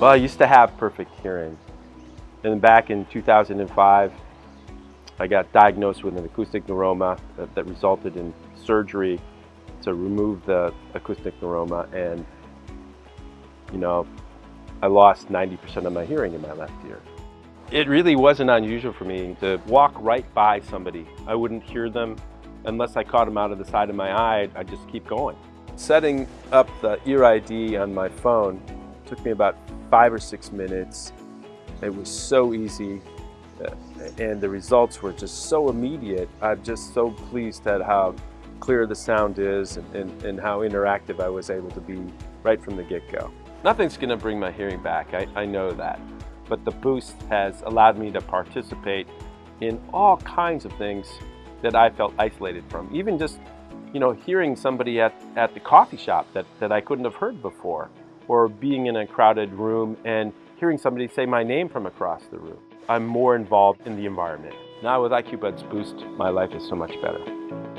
Well, I used to have perfect hearing. And back in 2005, I got diagnosed with an acoustic neuroma that, that resulted in surgery to remove the acoustic neuroma. And, you know, I lost 90% of my hearing in my left ear. It really wasn't unusual for me to walk right by somebody. I wouldn't hear them unless I caught them out of the side of my eye. I'd just keep going. Setting up the ear ID on my phone took me about five or six minutes. It was so easy uh, and the results were just so immediate. I'm just so pleased at how clear the sound is and, and, and how interactive I was able to be right from the get-go. Nothing's going to bring my hearing back, I, I know that. But the boost has allowed me to participate in all kinds of things that I felt isolated from. Even just, you know, hearing somebody at, at the coffee shop that, that I couldn't have heard before or being in a crowded room and hearing somebody say my name from across the room. I'm more involved in the environment. Now with IQ Buds Boost, my life is so much better.